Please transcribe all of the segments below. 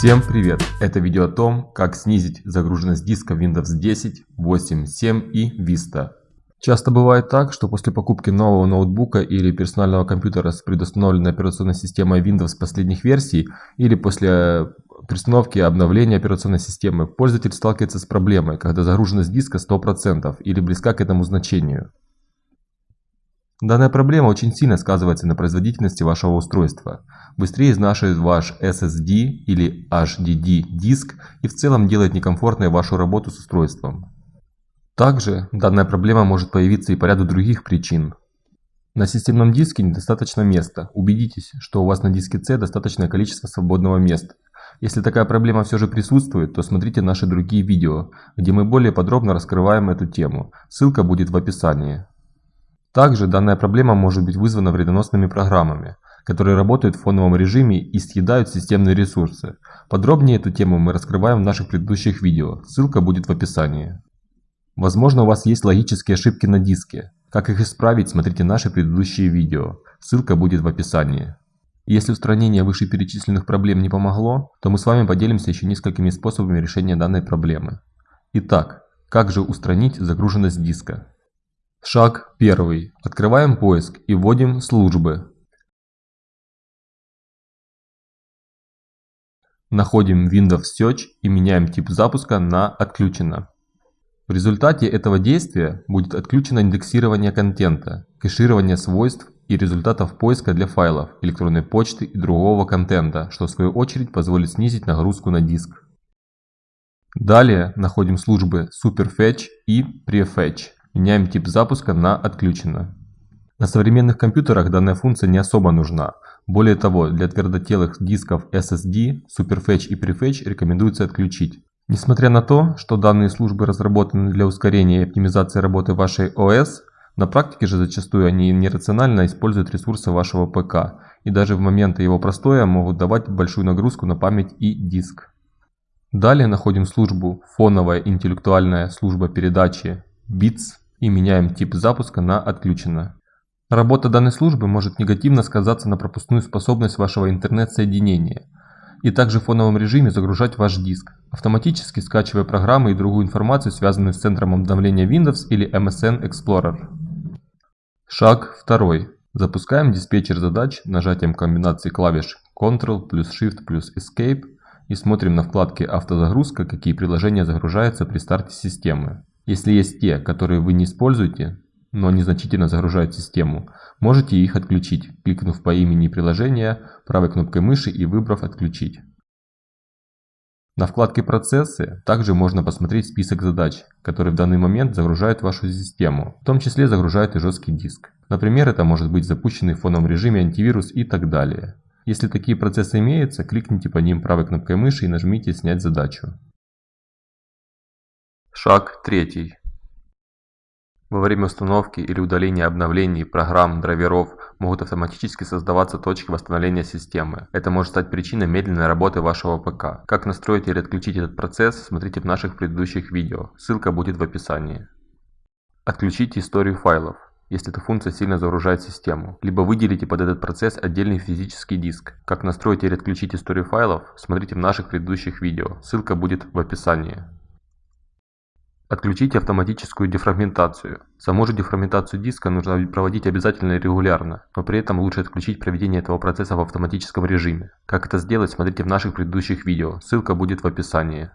Всем привет! Это видео о том, как снизить загруженность диска Windows 10, 8, 7 и Vista. Часто бывает так, что после покупки нового ноутбука или персонального компьютера с предустановленной операционной системой Windows последних версий или после перестановки и обновления операционной системы пользователь сталкивается с проблемой, когда загруженность диска 100% или близка к этому значению. Данная проблема очень сильно сказывается на производительности вашего устройства. Быстрее изнашивает ваш SSD или HDD диск и в целом делает некомфортной вашу работу с устройством. Также данная проблема может появиться и по ряду других причин. На системном диске недостаточно места. Убедитесь, что у вас на диске C достаточное количество свободного места. Если такая проблема все же присутствует, то смотрите наши другие видео, где мы более подробно раскрываем эту тему. Ссылка будет в описании. Также данная проблема может быть вызвана вредоносными программами, которые работают в фоновом режиме и съедают системные ресурсы. Подробнее эту тему мы раскрываем в наших предыдущих видео, ссылка будет в описании. Возможно у вас есть логические ошибки на диске. Как их исправить, смотрите наши предыдущие видео, ссылка будет в описании. Если устранение вышеперечисленных проблем не помогло, то мы с вами поделимся еще несколькими способами решения данной проблемы. Итак, как же устранить загруженность диска? Шаг 1. Открываем поиск и вводим службы. Находим Windows Search и меняем тип запуска на «Отключено». В результате этого действия будет отключено индексирование контента, кэширование свойств и результатов поиска для файлов, электронной почты и другого контента, что в свою очередь позволит снизить нагрузку на диск. Далее находим службы Superfetch и Prefetch. Меняем тип запуска на «Отключено». На современных компьютерах данная функция не особо нужна. Более того, для твердотелых дисков SSD Superfetch и Prefetch рекомендуется отключить. Несмотря на то, что данные службы разработаны для ускорения и оптимизации работы вашей ОС, на практике же зачастую они нерационально используют ресурсы вашего ПК и даже в моменты его простоя могут давать большую нагрузку на память и диск. Далее находим службу «Фоновая интеллектуальная служба передачи» BITS и меняем тип запуска на «Отключено». Работа данной службы может негативно сказаться на пропускную способность вашего интернет-соединения и также в фоновом режиме загружать ваш диск, автоматически скачивая программы и другую информацию, связанную с центром обновления Windows или MSN Explorer. Шаг 2. Запускаем диспетчер задач нажатием комбинации клавиш Ctrl плюс Shift плюс Escape и смотрим на вкладке «Автозагрузка», какие приложения загружаются при старте системы. Если есть те, которые вы не используете, но они значительно загружают систему, можете их отключить, кликнув по имени приложения, правой кнопкой мыши и выбрав «Отключить». На вкладке «Процессы» также можно посмотреть список задач, которые в данный момент загружают вашу систему, в том числе загружают и жесткий диск. Например, это может быть запущенный в фоновом режиме антивирус и так далее. Если такие процессы имеются, кликните по ним правой кнопкой мыши и нажмите «Снять задачу». Шаг третий. Во время установки или удаления обновлений, программ, драйверов могут автоматически создаваться точки восстановления системы. Это может стать причиной медленной работы вашего ПК. Как настроить или отключить этот процесс, смотрите в наших предыдущих видео. Ссылка будет в описании. Отключите историю файлов, если эта функция сильно загружает систему. Либо выделите под этот процесс отдельный физический диск. Как настроить или отключить историю файлов, смотрите в наших предыдущих видео. Ссылка будет в описании. Отключите автоматическую дефрагментацию. Саму же дефрагментацию диска нужно проводить обязательно и регулярно, но при этом лучше отключить проведение этого процесса в автоматическом режиме. Как это сделать, смотрите в наших предыдущих видео, ссылка будет в описании.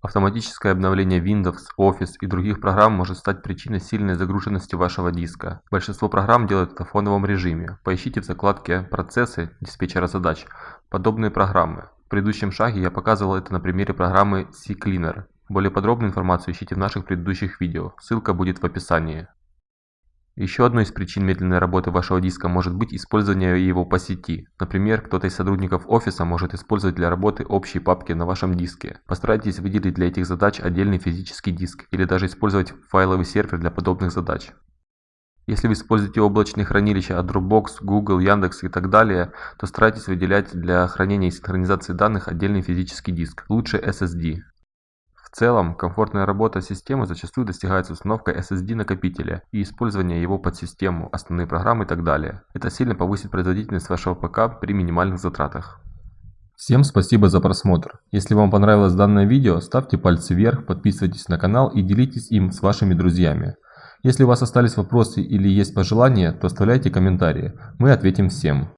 Автоматическое обновление Windows, Office и других программ может стать причиной сильной загруженности вашего диска. Большинство программ делают это в фоновом режиме. Поищите в закладке «Процессы» диспетчера задач подобные программы. В предыдущем шаге я показывал это на примере программы CCleaner. Более подробную информацию ищите в наших предыдущих видео, ссылка будет в описании. Еще одной из причин медленной работы вашего диска может быть использование его по сети. Например, кто-то из сотрудников офиса может использовать для работы общие папки на вашем диске. Постарайтесь выделить для этих задач отдельный физический диск или даже использовать файловый сервер для подобных задач. Если вы используете облачные хранилища от Dropbox, Google, Яндекс и так далее, то старайтесь выделять для хранения и синхронизации данных отдельный физический диск, лучше SSD. Целом, комфортная работа системы зачастую достигается установкой SSD-накопителя и использования его под систему, основные программы и так далее. Это сильно повысит производительность вашего ПК при минимальных затратах. Всем спасибо за просмотр. Если вам понравилось данное видео, ставьте пальцы вверх, подписывайтесь на канал и делитесь им с вашими друзьями. Если у вас остались вопросы или есть пожелания, то оставляйте комментарии, мы ответим всем.